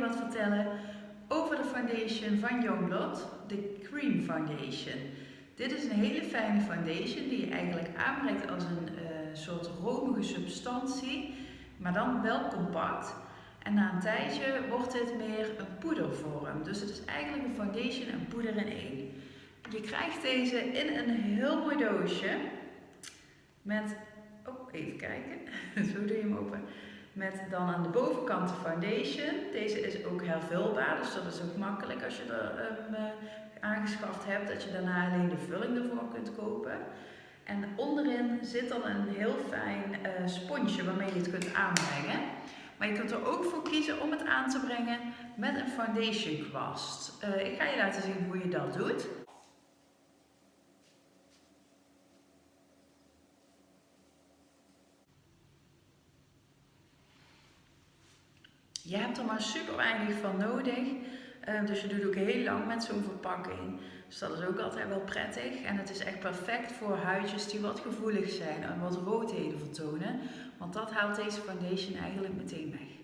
wat vertellen over de foundation van Youngblood, de Cream Foundation. Dit is een hele fijne foundation die je eigenlijk aanbrengt als een uh, soort romige substantie, maar dan wel compact. En na een tijdje wordt dit meer een poedervorm. Dus het is eigenlijk een foundation en poeder in één. Je krijgt deze in een heel mooi doosje met, oh even kijken, zo doe je hem open. Met dan aan de bovenkant de foundation. Deze is ook hervulbaar, dus dat is ook makkelijk als je er um, aangeschaft hebt. Dat je daarna alleen de vulling ervoor kunt kopen. En onderin zit dan een heel fijn uh, sponsje waarmee je het kunt aanbrengen. Maar je kunt er ook voor kiezen om het aan te brengen met een foundation kwast. Uh, ik ga je laten zien hoe je dat doet. Je hebt er maar super weinig van nodig. Uh, dus je doet ook heel lang met zo'n verpakking. Dus dat is ook altijd wel prettig. En het is echt perfect voor huidjes die wat gevoelig zijn en wat roodheden vertonen. Want dat haalt deze foundation eigenlijk meteen weg.